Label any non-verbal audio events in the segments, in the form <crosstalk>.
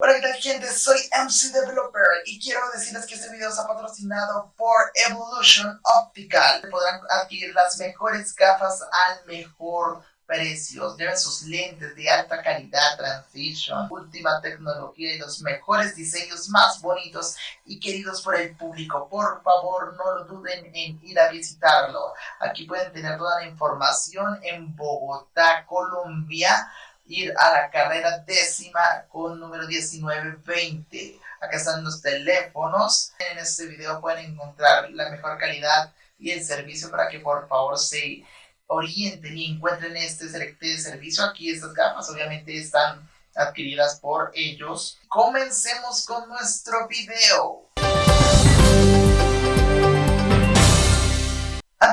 Hola, ¿qué tal gente? Soy MC Developer y quiero decirles que este video está patrocinado por Evolution Optical. Podrán adquirir las mejores gafas al mejor precio. Lleven sus lentes de alta calidad, transition, última tecnología y los mejores diseños más bonitos y queridos por el público. Por favor, no lo duden en ir a visitarlo. Aquí pueden tener toda la información en Bogotá, Colombia ir a la carrera décima con número 1920. Acá están los teléfonos. En este video pueden encontrar la mejor calidad y el servicio para que por favor se orienten y encuentren este, este servicio. Aquí estas gafas obviamente están adquiridas por ellos. Comencemos con nuestro video.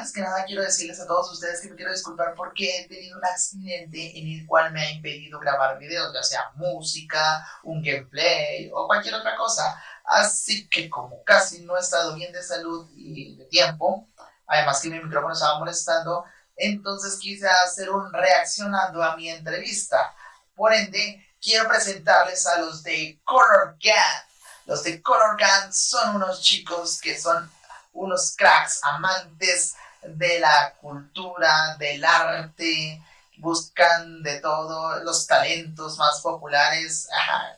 Antes que nada quiero decirles a todos ustedes que me quiero disculpar porque he tenido un accidente en el cual me ha impedido grabar videos, ya sea música, un gameplay o cualquier otra cosa. Así que como casi no he estado bien de salud y de tiempo, además que mi micrófono estaba molestando, entonces quise hacer un reaccionando a mi entrevista. Por ende, quiero presentarles a los de Color Gun. Los de Color Gun son unos chicos que son unos cracks, amantes de la cultura, del arte, buscan de todo, los talentos más populares,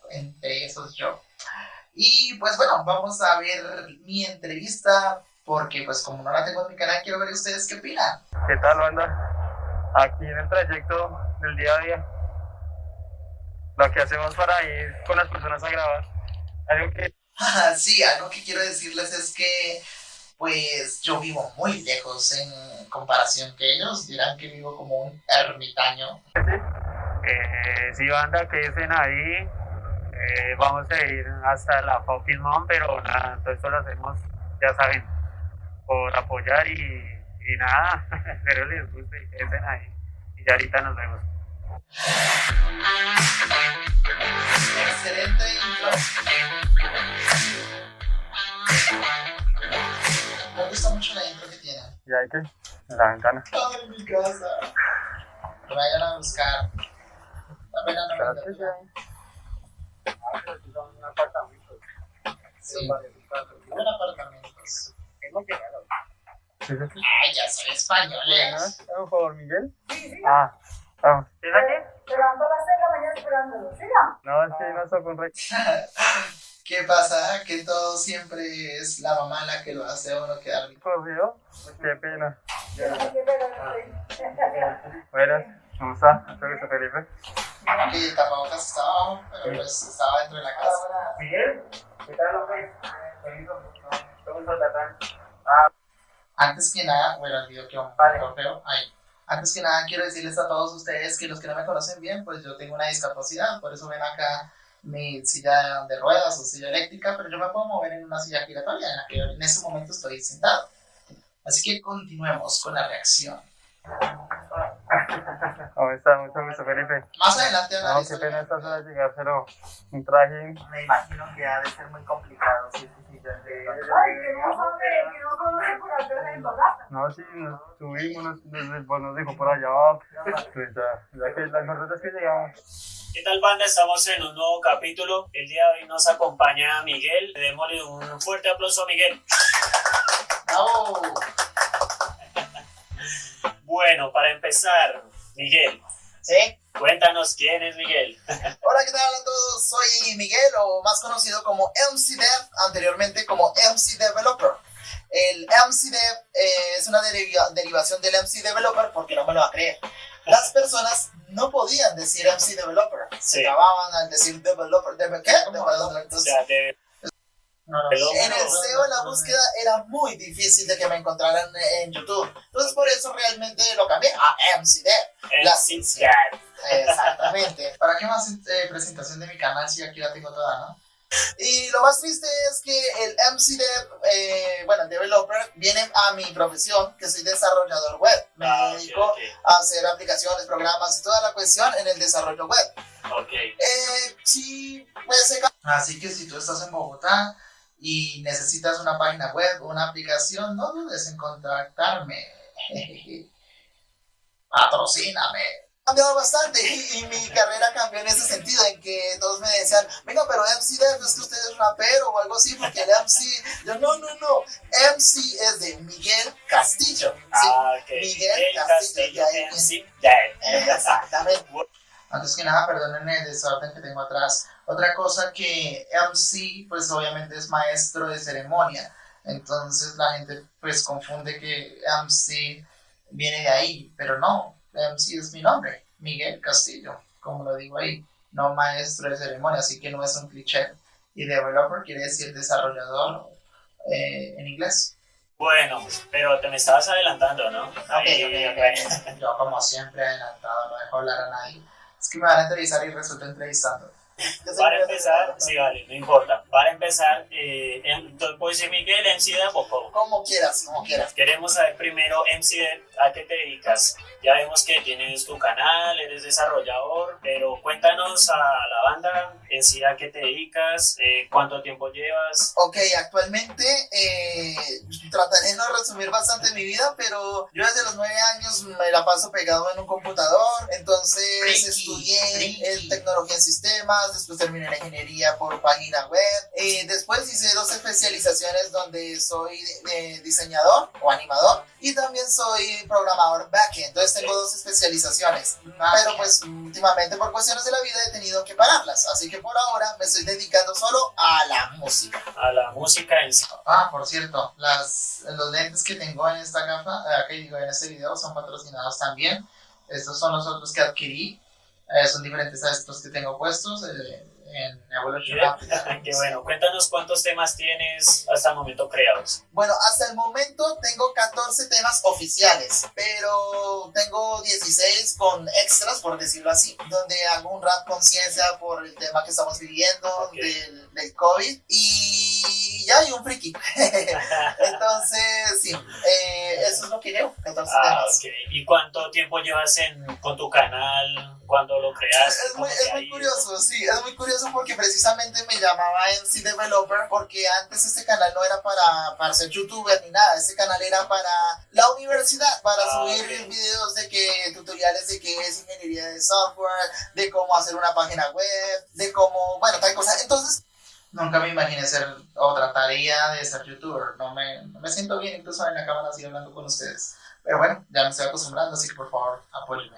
entre esos yo. Y pues bueno, vamos a ver mi entrevista, porque pues como no la tengo en mi canal, quiero ver ustedes qué opinan. ¿Qué tal, banda? Aquí en el trayecto del día a día, lo que hacemos para ir con las personas a grabar, algo que... <laughs> sí, algo que quiero decirles es que pues yo vivo muy lejos en comparación que ellos. Dirán que vivo como un ermitaño. Eh, sí, banda, que dicen ahí. Eh, vamos a ir hasta la Fucking pero nada, todo esto lo hacemos, ya saben, por apoyar y, y nada, <laughs> espero les guste, que dicen ahí. Y ya ahorita nos vemos. Excelente intro. Me gusta mucho la intro que tiene. ¿Y hay que? En la ventana. Ay, mi casa. Vayan a buscar. La pena no me que sí. Sí, viven apartamentos. ¿Sí es aquí? Ay, ya soy españoles. Por favor, Miguel. Sí, sí. Ah, vamos. ¿Es aquí? Esperando a las 6 de la mañana esperándolo. Siga. No, es que no tocó un rey. <laughs> ¿Qué pasa? Que todo siempre es la mamá la que lo hace a uno quedar bien. ¿Corrido? Qué pena. Buenas, ¿cómo está? Espero que Felipe. Que el tapabocas estaba abajo, pero pues estaba dentro de la casa. Miguel, ¿qué tal, hombre? Ah, Antes que nada, bueno, el video que un trofeo, ahí. Antes que nada, quiero decirles a todos ustedes que los que no me conocen bien, pues yo tengo una discapacidad, por eso ven acá mi silla de ruedas o silla eléctrica, pero yo me puedo mover en una silla giratoria en la que en este momento estoy sentado. Así que continuemos con la reacción. <laughs> ¿Cómo está? Mucho gusto, Felipe. Más adelante No, qué pena estas horas llegar, pero un traje. Me imagino que ha de ser muy complicado. Sí, sí, sí. Ay, que no sabe, que no conoce por hacer el balazo. No, sí, nos subimos, nos, nos, nos dijo por allá abajo. Pues ya, ya que las es que llegamos. ¿Qué tal banda? Estamos en un nuevo capítulo. El día de hoy nos acompaña Miguel. Démosle un fuerte aplauso a Miguel. ¡Bravo! Bueno, para empezar, Miguel, ¿Sí? cuéntanos quién es Miguel. <laughs> Hola, ¿qué tal a todos? Soy Miguel, o más conocido como MCDev, anteriormente como MC Developer. El MCDev eh, es una deriva- derivación del MC Developer porque no me lo va a creer. Las <laughs> personas no podían decir MC Developer, se Sí. acababan al decir Developer. ¿Deve qué? Developer. O Entonces, sea, de- no, En el SEO la búsqueda era muy difícil de que me encontraran en YouTube. Entonces por eso realmente lo cambié a MCDev. La MC Exactamente. ¿Para qué más eh, presentación de mi canal si aquí la tengo toda, no? Y lo más triste es que el MCDev, eh, bueno, el developer, viene a mi profesión, que soy desarrollador web. Me Ah, dedico ok, a hacer aplicaciones, programas y toda la cuestión en el desarrollo web. ok. Eh, sí, pues Así que si tú estás en Bogotá y necesitas una página web o una aplicación, no dudes en contactarme. <laughs> Patrocíname. cambiado bastante y, mi carrera cambió en ese sentido, en que todos me decían, venga, pero MC Def es que usted es rapero o algo así, porque el MC, <laughs> yo no, no, no, MC es de Miguel Castillo. ¿sí? Ah. Miguel El Castillo, Castillo, ya, MC Def. <laughs> Exactamente. Antes que nada, perdonen el desorden que tengo atrás. Otra cosa que MC, pues obviamente es maestro de ceremonia. Entonces la gente pues confunde que MC viene de ahí, pero no, MC es mi nombre, Miguel Castillo, como lo digo ahí, no maestro de ceremonia, así que no es un cliché. Y developer quiere decir desarrollador eh, en inglés. Bueno, pero te me estabas adelantando, ¿no? Ok, ok, ok. Yo como siempre adelantado, no dejo hablar a nadie. Es que me van a entrevistar y resulta entrevistando. Para empezar, sí, vale, no importa. Para empezar, eh, entonces, pues si Miguel, MC Def o cómo? Como quieras, como quieras. Queremos saber primero, MC ¿a qué te dedicas? Ya vemos que tienes tu canal, eres desarrollador, pero cuéntanos a la banda en sí a qué te dedicas, eh, cuánto tiempo llevas. Ok, actualmente eh, trataré de no resumir bastante mi vida, pero yo desde los nueve años me la paso pegado en un computador, entonces estudié en tecnología en sistemas, después terminé la ingeniería por página web, eh, después hice dos especializaciones donde soy eh, diseñador o animador y también soy programador backend, entonces tengo dos especializaciones, pero pues últimamente por cuestiones de la vida he tenido que pararlas, así que por ahora me estoy dedicando solo a la música. A la música en sí. Ah, por cierto, las, los lentes que tengo en esta gafa, eh, que digo en este video, son patrocinados también. Estos son los otros que adquirí. Eh, son diferentes a estos que tengo puestos eh, en Evolution Optical. <laughs> Qué bueno, cuéntanos cuántos temas tienes hasta el momento creados. Bueno, hasta el momento tengo 14 temas oficiales, pero tengo 16 con extras, por decirlo así, donde hago un rap conciencia por el tema que estamos viviendo Ok. del, del COVID y ya hay un friki. <laughs> Entonces, sí, eh, eso es lo que llevo, 14 Ah, temas. ok. ¿Y cuánto tiempo llevas en, con tu canal? ¿Cuándo lo creaste? Es muy, ¿Cómo es muy curioso, sí, es muy curioso porque precisamente me llamaba MC Developer porque antes este canal no era para, para ser youtuber ni nada, este canal era para la universidad, para Ah, subir ok. videos de que, tutoriales de qué es ingeniería de software, de cómo hacer una página web, de cómo, bueno, tal cosa. Entonces, nunca me imaginé ser o trataría de ser youtuber, no me, no me siento bien incluso en la cámara así hablando con ustedes. Pero bueno, ya me estoy acostumbrando, así que por favor, apóyenme.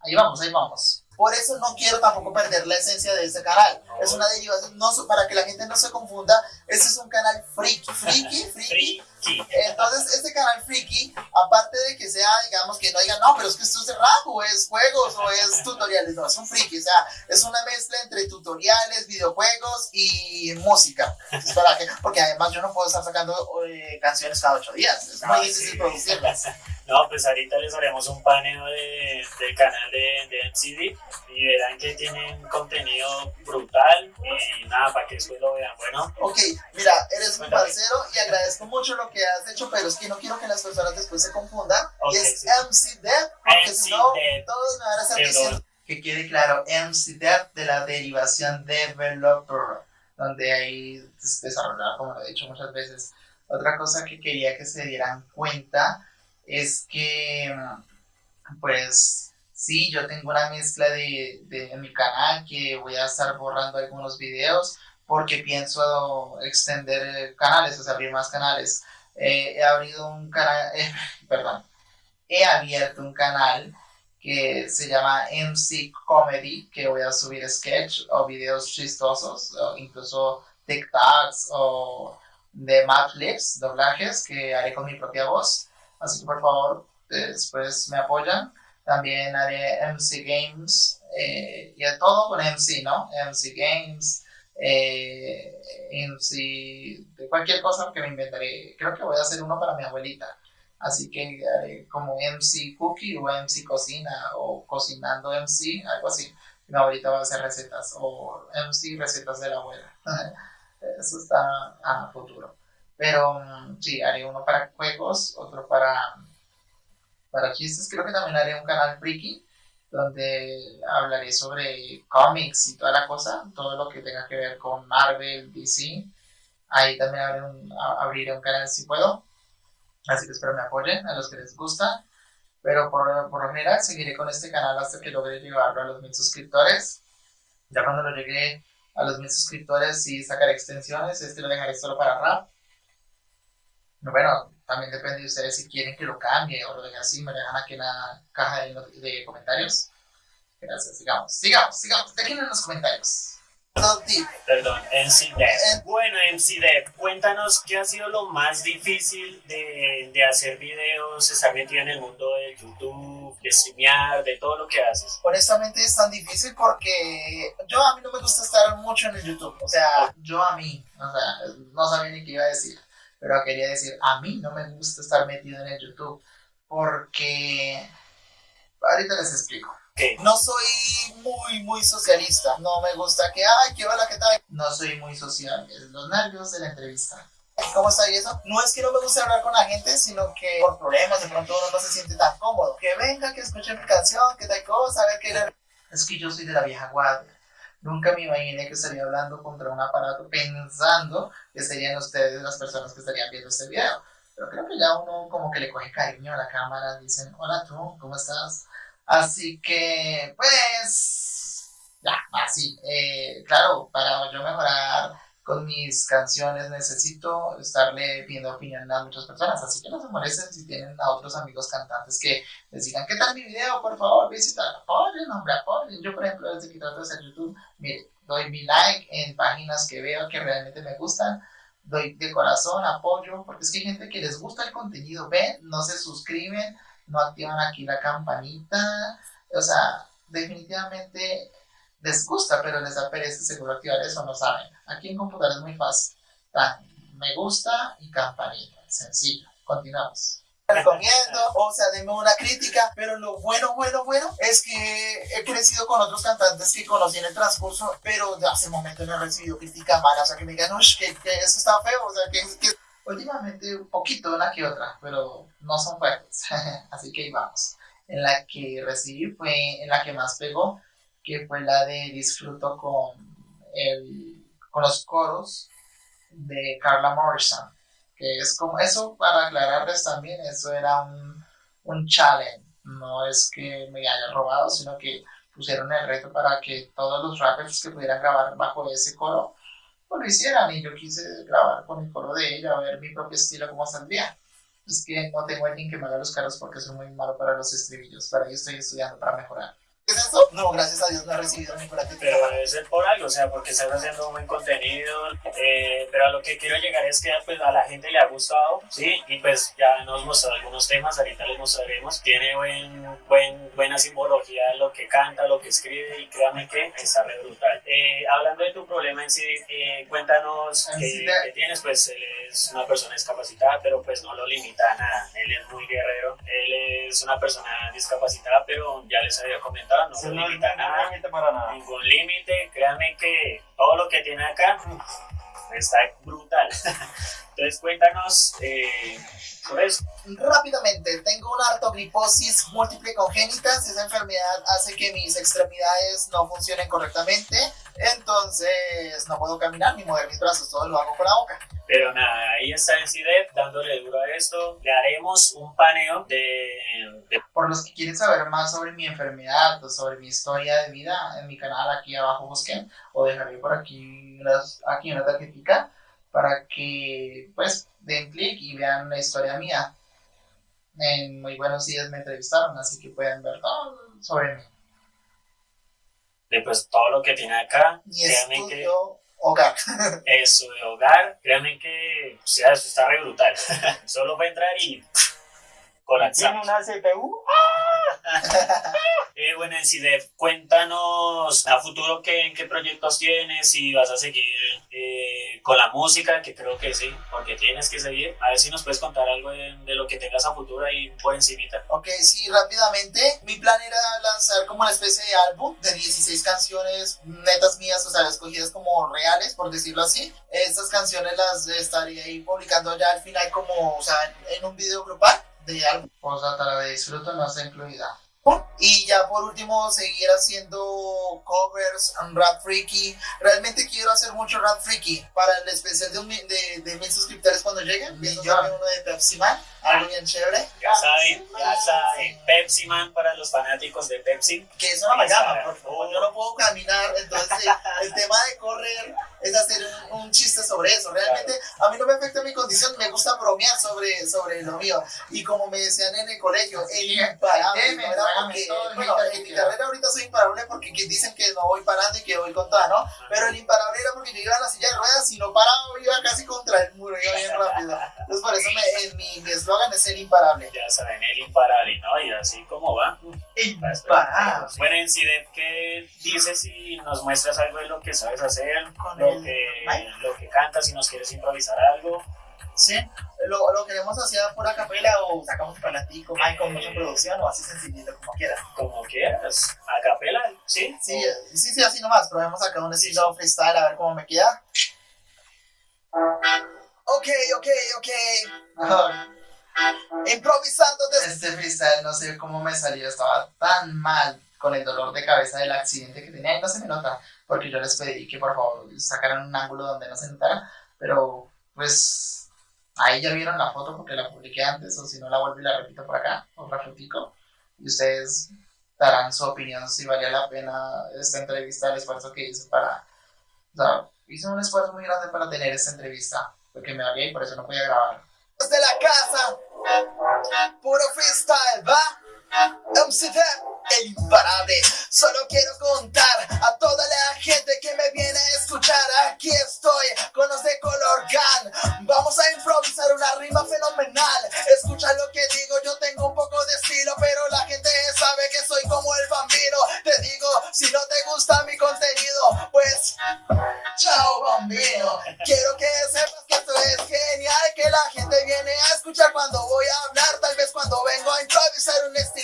Ahí vamos, ahí vamos. Por eso no quiero tampoco perder la esencia de este canal. Es una derivación, no, para que la gente no se confunda, este es un canal friki, friki, friki. Entonces, este canal friki, aparte de que sea, digamos, que no digan, no, pero es que esto es de rap, o es juegos, o es tutoriales, no, es un friki, o sea, es una mezcla entre tutoriales, videojuegos y música. Es para que, porque además yo no puedo estar sacando eh, canciones cada ocho días, es muy difícil producirlas. No, pues ahorita les haremos un paneo de, del canal de, de MCD y verán que tienen contenido brutal y nada, para que después lo vean. Bueno, Ok, mira, eres Cuéntame. parcero y agradezco mucho lo que has hecho, pero es que no quiero que las personas después se confundan. Ok, y es sí. MC Dev, porque si no, todos me van a estar diciendo. Que quede claro, MC Dev de la derivación developer, donde hay pues, desarrollar, como lo he dicho muchas veces. Otra cosa que quería que se dieran cuenta es que, pues, sí, yo tengo una mezcla de, de mi canal que voy a estar borrando algunos videos porque pienso extender canales, o sea, abrir más canales. Eh, he abrido un canal, <laughs> eh, perdón, he abierto un canal que se llama MC Comedy, que voy a subir sketch o videos chistosos, o incluso TikToks o de Madlibs, doblajes que haré con mi propia voz. Así que por favor, eh, después me apoyan. También haré MC Games eh, y a todo con MC, ¿no? MC Games, eh, MC de cualquier cosa que me inventaré. Creo que voy a hacer uno para mi abuelita. Así que haré como MC Cookie o MC Cocina o Cocinando MC, algo así. Mi abuelita va a hacer recetas o MC Recetas de la abuela. <laughs> Eso está a futuro. Pero mm, sí, haré uno para juegos, otro para, para chistes. Creo que también haré un canal friki donde hablaré sobre cómics y toda la cosa, todo lo que tenga que ver con Marvel, DC. Ahí también abriré un, abriré un canal si puedo. Así que espero me apoyen a los que les gusta. Pero por, por lo general seguiré con este canal hasta que logre llevarlo a los mil suscriptores. Ya cuando lo llegue a los mil suscriptores sí sacaré extensiones. Este lo dejaré solo para rap. Bueno, también depende de ustedes si quieren que lo cambie o lo dejen así. Me dejan aquí en la caja de, de comentarios. Gracias, sigamos, sigamos, sigamos. Dejen en los comentarios. Perdón, MCDev. Bueno, MCDev, cuéntanos qué ha sido lo más difícil de, de hacer videos, estar metido en el mundo del YouTube, de streamear, de todo lo que haces. honestamente es tan difícil porque yo a mí no me gusta estar mucho en el YouTube. O sea, yo a mí, o sea, no sabía ni qué iba a decir, pero quería decir, a mí no me gusta estar metido en el YouTube porque ahorita les explico. No soy muy, muy socialista. No me gusta que, ay, qué hola, ¿qué tal? No soy muy social. Es los nervios de la entrevista. ¿Cómo está y eso? No es que no me guste hablar con la gente, sino que por problemas de pronto uno no se siente tan cómodo. Que venga, que escuche mi canción, que tal cosa, a ver qué. Es que yo soy de la vieja guardia. Nunca me imaginé que estaría hablando contra un aparato pensando que serían ustedes las personas que estarían viendo este video. Pero creo que ya uno como que le coge cariño a la cámara, dicen, hola tú, ¿cómo estás? Así que, pues, ya, así. Eh, claro, para yo mejorar con mis canciones necesito estarle pidiendo opinión a muchas personas, así que no se molesten si tienen a otros amigos cantantes que les digan, ¿qué tal mi video? Por favor, visita, apoyen, hombre, apoyen. Yo, por ejemplo, desde que trato de hacer YouTube, mire, doy mi like en páginas que veo que realmente me gustan, doy de corazón apoyo, porque es que hay gente que les gusta el contenido, ven, no se suscriben, no activan aquí la campanita, o sea, definitivamente les gusta, pero les da pereza seguro activar eso, no saben. Aquí en computador es muy fácil. Me gusta y campanita, sencillo. Continuamos. Recomiendo, o sea, denme una crítica, pero lo bueno, bueno, bueno es que he crecido con otros cantantes que conocí en el transcurso, pero de hace momento no he recibido crítica mala, o sea, que me digan, uy, que, que eso está feo, o sea, que, que últimamente un poquito una que otra, pero no son fuertes, <laughs> así que ahí vamos. En la que recibí fue, en la que más pegó, que fue la de Disfruto con, el, con los coros de Carla Morrison, que es como, eso para aclararles también, eso era un, un challenge, no es que me haya robado, sino que pusieron el reto para que todos los rappers que pudieran grabar bajo ese coro, pues lo hicieran, y yo quise grabar con el coro de ella, a ver mi propio estilo cómo saldría. Es que no tengo alguien que me haga los caros porque soy muy malo para los estribillos, para ello estoy estudiando para mejorar. ¿Qué es eso? No, gracias a Dios no he recibido ninguna crítica. Pero debe ser por algo, o sea, porque estás haciendo un buen contenido, eh, pero a lo que quiero llegar es que pues, a la gente le ha gustado, ¿sí? Y pues ya nos mostró algunos temas, ahorita les mostraremos, tiene buen, buen, buena simbología de lo que canta, lo que escribe, y créanme que está re brutal. Eh, hablando de tu problema en sí, eh, cuéntanos En qué, qué tienes, pues él es una persona discapacitada, pero pues no lo limita a nada, él es muy guerrero, él es una persona discapacitada, pero ya les había comentado, no limita nada no para nada. ningún límite, créanme que todo lo que tiene acá está brutal. <laughs> Entonces cuéntanos eh, eso. Rápidamente, tengo una artogriposis múltiple congénita. Esa enfermedad hace que mis extremidades no funcionen correctamente. Entonces, no puedo caminar ni mover mis brazos. Todo lo hago con la boca. Pero nada, ahí está en CIDEP dándole duro a esto. Le haremos un paneo de, de Por los que quieren saber más sobre mi enfermedad o sobre mi historia de vida, en mi canal aquí abajo busquen o dejaré por aquí, unas, aquí una tarjetita para que pues den clic y vean la historia mía. En Muy Buenos Días me entrevistaron, así que pueden ver todo sobre mí. de, pues, todo lo que tiene acá. Mi Créanme que hogar. <laughs> eso de hogar, créanme que o sea, eso está re brutal. <laughs> Solo va a entrar y colapsar. ¿Tiene una CPU? <laughs> Eh, bueno, en CIDEP, cuéntanos a futuro qué, qué proyectos tienes, si vas a seguir eh, con la música, que creo que sí, porque tienes que seguir. A ver si nos puedes contar algo de, de lo que tengas a futuro ahí por encimita. Ok, sí, rápidamente. Mi plan era lanzar como una especie de álbum de 16 canciones netas mías, o sea, escogidas como reales, por decirlo así. Estas canciones las estaría ahí publicando ya al final como, o sea, en un video grupal de álbum. Posdata, la de disfruto no está incluida. Y ya por último, seguir haciendo covers, rap freaky. Realmente quiero hacer mucho rap freaky para el especial de, un de, de mil suscriptores cuando lleguen. Hacer uno de Pepsi Man, algo bien chévere. Ya saben, ya saben. Pepsi Man para los fanáticos de Pepsi. Que es una amalgama, Instagram. por favor. Yo no puedo caminar, entonces el <laughs> tema de correr es hacer un, un chiste sobre eso. Realmente a mí no me afecta mi condición, me gusta bromear sobre, sobre lo mío. Y como me decían en el colegio, el imparable. porque, el bueno, en mi carrera ahorita soy imparable porque que dicen que no voy parando y que voy con toda, ¿no? Pero el imparable era porque yo iba en la silla de ruedas y no paraba, iba casi contra el muro, iba bien rápido. Entonces por eso me- en mi eslogan es ser imparable. Ya saben, el imparable, ¿no? Y así como va. Imparable. Bueno, en CIDEP, ¿qué dices si nos muestras algo de lo que sabes hacer? Con Lo el que, lo que cantas, si nos quieres improvisar algo. Sí, lo, lo queremos hacer a pura capela o sacamos un parlantico, mic con mucha producción o así sencillito como quieran. Como quieras. A capela, ¿sí? Sí, sí, sí, así nomás. Probemos acá un estilo freestyle a ver cómo me queda. Ok, ok, ok. Improvisando desde... Este freestyle no sé cómo me salió, estaba tan mal con el dolor de cabeza del accidente que tenía y no se me nota, porque yo les pedí que por favor sacaran un ángulo donde no se notara, pero pues ahí ya vieron la foto porque la publiqué antes, o si no la vuelvo y la repito por acá, otra fotico, y ustedes darán su opinión si valía la pena esta entrevista, el esfuerzo que hice para, o sea, hice un esfuerzo muy grande para tener esta entrevista, porque me valía y por eso no podía grabar. desde la casa. Puro freestyle, ¿va? MCD, el imparable. Solo quiero contar a toda la gente que me viene a escuchar. Aquí estoy con los de color gun. Vamos a improvisar una rima fenomenal. Escucha lo que digo, yo tengo un poco de estilo, pero la gente sabe que soy como el bambino. Te digo, si no te gusta mi contenido, pues Chao bambino, quiero que sepas que esto es genial, que la gente viene a escuchar cuando voy a hablar, tal vez cuando vengo a improvisar un estilo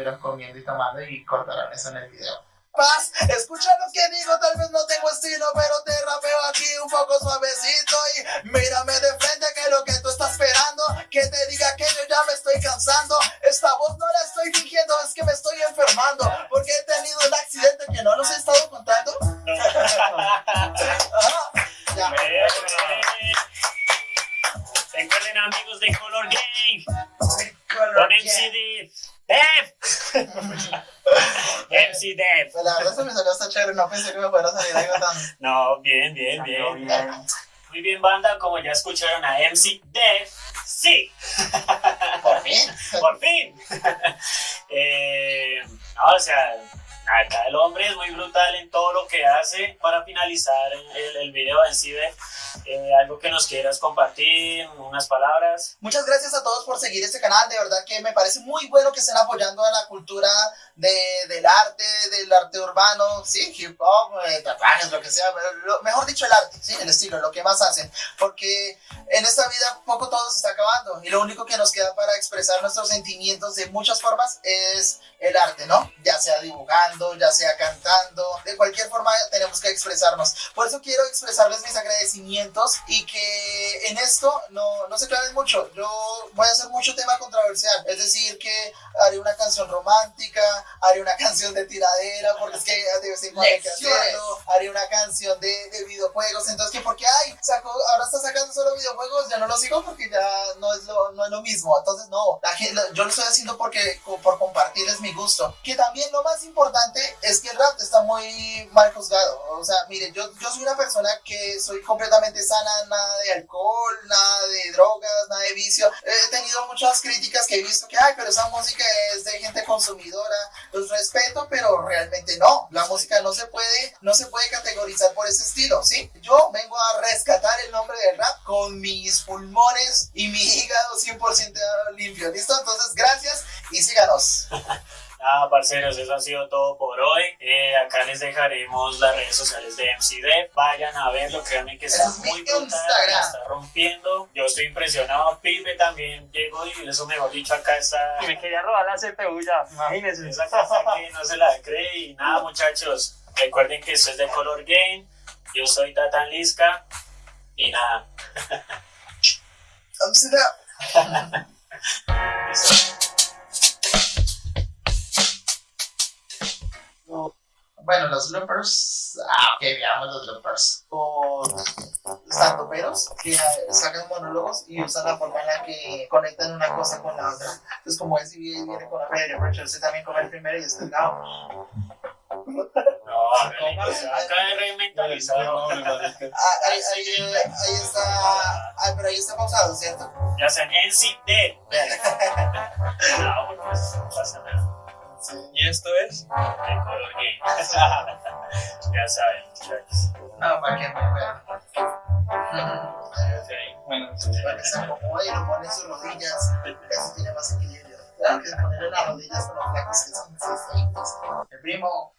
acá estuvieron comiendo y tomando y cortaron eso en el video. paz. Escucha lo que digo, tal vez no tengo estilo, pero te rapeo aquí un poco suavecito y mírame de frente que es lo que tú estás esperando, que te diga que yo ya me estoy cansando. Esta voz no la estoy fingiendo, es que me estoy enfermando, no pensé que me fuera a salir algo tan... <laughs> No, bien, bien, bien. bien. Muy bien, banda, como ya escucharon a MC Dev. Sí, Por fin. <laughs> por fin. <laughs> Eh, no, o sea, acá el hombre es muy brutal en todo lo que hace. Para finalizar el, el video en sí, eh, algo que nos quieras compartir, unas palabras. Muchas gracias a todos por seguir este canal, de verdad que me parece muy bueno que estén apoyando a la cultura de, del arte, del arte urbano, sí, hip hop, eh, tatuajes, lo que sea, lo- mejor dicho el arte, sí, el estilo, lo que más hacen, porque en esta vida poco todo se está acabando y lo único que nos queda para expresar nuestros sentimientos de muchas formas es el arte, ¿no? Ya sea dibujando, ya sea cantando, de cualquier forma tenemos que expresarnos. Por eso quiero expresarles mis agradecimientos y que en esto no, no se claven mucho. Yo voy a hacer mucho tema controversial, es decir, que haré una canción romántica, haré una canción de tiradera, porque es que de vez en cuando hay que hacerlo, haré una canción de, de videojuegos, entonces que porque, ay, sacó, sacando solo videojuegos, ya no lo sigo porque ya no es lo, no es lo mismo, entonces no, la yo lo estoy haciendo porque, por compartirles mi gusto, que también lo más importante es que el rap está muy mal juzgado, o sea, mire, yo, yo soy una persona que soy completamente sana, nada de alcohol, nada de drogas, nada de vicio, he tenido muchas críticas que he visto que, ay, pero esa música es de gente consumidora, los respeto, pero realmente no. La música no se puede, no se puede categorizar por ese estilo, ¿sí? Yo vengo a rescatar el nombre del rap con mis pulmones y mi hígado 100% limpio, ¿listo? Entonces, gracias y síganos. Nada, <laughs> parceros, eso ha sido todo por hoy. Eh, acá les dejaremos las redes sociales de MCD. Vayan a verlo, créanme que está es muy brutal, está rompiendo. Yo estoy impresionado. Pipe también llegó y eso mejor dicho acá está. Y me quería robar la CPU ya, imagínense. Esa casa que no se la cree y nada muchachos. Recuerden que esto es de Color Game. Yo soy Tatan Lisca. Y nada. Eso. Bueno, los loopers. Ah, ok, veamos los loopers. Con standuperos que eh, sacan monólogos y usan la forma en la que conectan una cosa con la otra. Entonces, como ese video viene con la media, pero usted también come el primero y está el lado. No, acá de reinventalizado. Ah, ahí, ahí, ahí está. Ay, pero ahí está pausado, ¿cierto? Ya sean NCD. No, pues no pasa nada. Sí. ¿Y esto es? De Color Game. ya saben, muchachos. No, para que me. Bueno, Para que se acomode y lo pone en sus rodillas. Así tiene más equilibrio. Claro que ponerle las rodillas con los flacos que son sucesorios. El primo,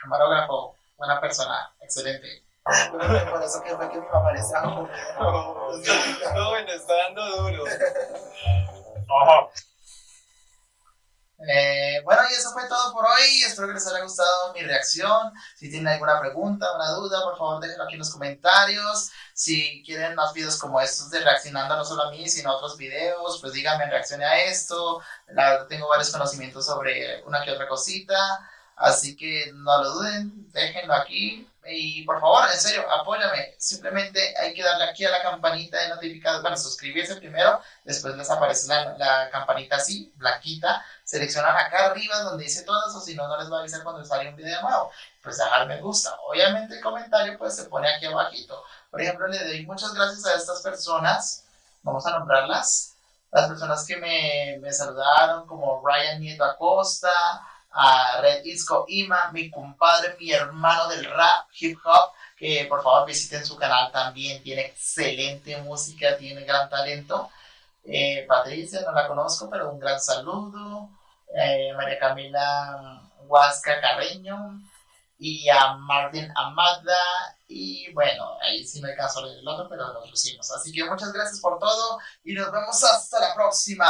camarógrafo, buena persona, excelente. Por eso que fue que mi mamá les trajo no, bueno, está dando duro. Ojo. Eh, bueno, y eso fue todo por hoy. Espero que les haya gustado mi reacción. Si tienen alguna pregunta, una duda, por favor déjenlo aquí en los comentarios. Si quieren más videos como estos de reaccionando no solo a mí, sino a otros videos, pues díganme, reaccione a esto. La verdad tengo varios conocimientos sobre una que otra cosita. Así que no lo duden, déjenlo aquí. Y por favor, en serio, apóyame. Simplemente hay que darle aquí a la campanita de notificaciones. Bueno, suscribirse primero, después les aparece la, la campanita así, blanquita seleccionan acá arriba donde dice todas o si no, no les va a avisar cuando sale un video nuevo. Pues dejar me gusta. Obviamente el comentario pues se pone aquí abajito. Por ejemplo, le doy muchas gracias a estas personas. Vamos a nombrarlas. Las personas que me, me saludaron como Ryan Nieto Acosta, a Red Isco Ima, mi compadre, mi hermano del rap, hip hop, que por favor visiten su canal también. Tiene excelente música, tiene gran talento. Eh, Patricia, no la conozco, pero un gran saludo. Eh, María Camila Huasca Carreño y a Martín Amada. Y bueno, ahí sí me a leer el otro, pero lo pusimos. Así que muchas gracias por todo y nos vemos hasta la próxima.